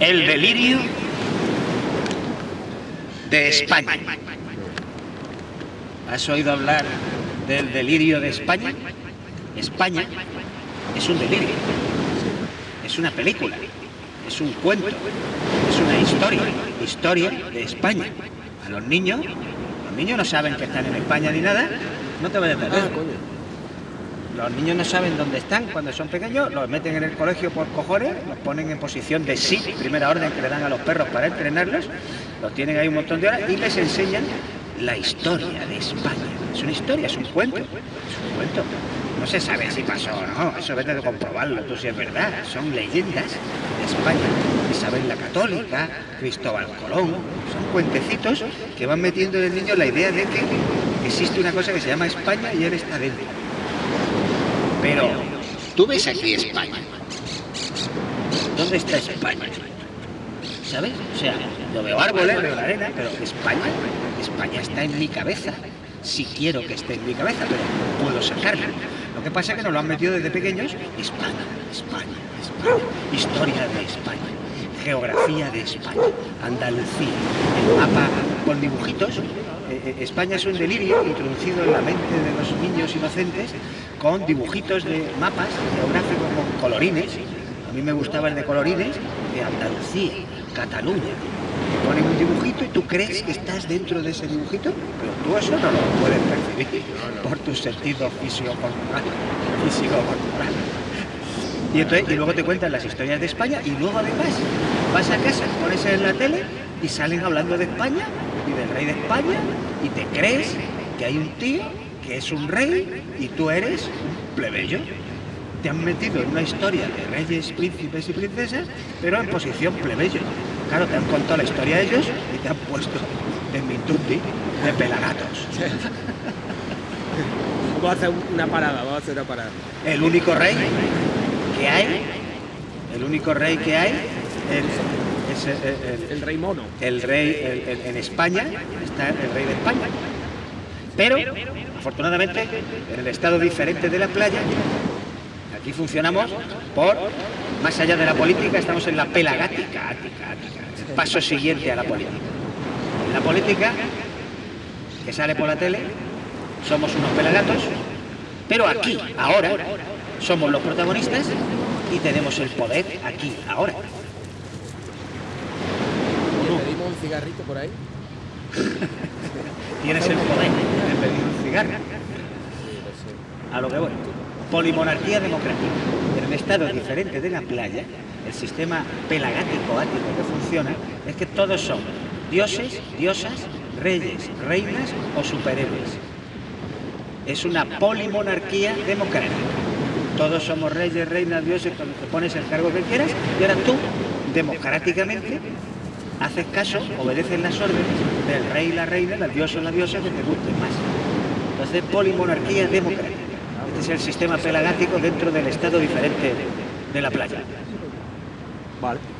El delirio de España. ¿Has oído hablar del delirio de España? España es un delirio, es una película, es un cuento, es una historia, historia de España. A los niños, los niños no saben que están en España ni nada, no te vayas a perder. Los niños no saben dónde están cuando son pequeños, los meten en el colegio por cojones, los ponen en posición de sí, primera orden que le dan a los perros para entrenarlos, los tienen ahí un montón de horas y les enseñan la historia de España. Es una historia, es un cuento, es un cuento. No se sabe si pasó o no, eso vete de comprobarlo, tú si es verdad. Son leyendas de España. Isabel la Católica, Cristóbal Colón, son cuentecitos que van metiendo en el niño la idea de que existe una cosa que se llama España y él está dentro. Pero, tú ves aquí España. ¿Dónde está España? ¿Sabes? O sea, yo veo árboles, veo la arena, pero España, España está en mi cabeza. Si quiero que esté en mi cabeza, pero puedo sacarla. Lo que pasa es que nos lo han metido desde pequeños. España, España, España. Historia de España. Geografía de España. Andalucía. El mapa con dibujitos. Eh, eh, España es un delirio introducido en la mente de los niños inocentes con dibujitos de mapas geográficos con colorines. A mí me gustaba el de colorines de Andalucía, Cataluña. Te ponen un dibujito y tú crees que estás dentro de ese dibujito, pero tú eso no lo puedes percibir por tus sentidos físico-corporal. Físico-corporal. Y, entonces, y luego te cuentan las historias de España y luego además vas a casa, pones en la tele y salen hablando de España y del rey de España y te crees que hay un tío que es un rey y tú eres un plebeyo. Te han metido en una historia de reyes, príncipes y princesas, pero en posición plebeyo. Claro, te han contado la historia de ellos y te han puesto en Mintundi de pelagatos. Vamos a hacer una parada, vamos a hacer una parada. El único rey que hay, el único rey que hay es, es el, el- El rey mono. el rey el- el- en España, está el rey de España. Pero, afortunadamente, en el estado diferente de la playa, aquí funcionamos por, más allá de la política, estamos en la pelagática, ática, ática, el paso siguiente a la política. En la política, que sale por la tele, somos unos pelagatos, pero aquí, ahora, somos los protagonistas y tenemos el poder aquí, ahora. Pedimos un cigarrito por ahí. Tienes el poder de pedir un cigarro. A lo que voy. Polimonarquía democrática. En el estado diferente de la playa, el sistema pelagático ático que funciona es que todos son dioses, diosas, reyes, reinas o superhéroes. Es una polimonarquía democrática. Todos somos reyes, reinas, dioses, cuando te pones el cargo que quieras y ahora tú, democráticamente, haces caso, obedeces las órdenes del rey, la reina, la diosa o la diosa que te guste más. Entonces, polimonarquía democrática. Este es el sistema pelagático dentro del estado diferente de la playa. Vale.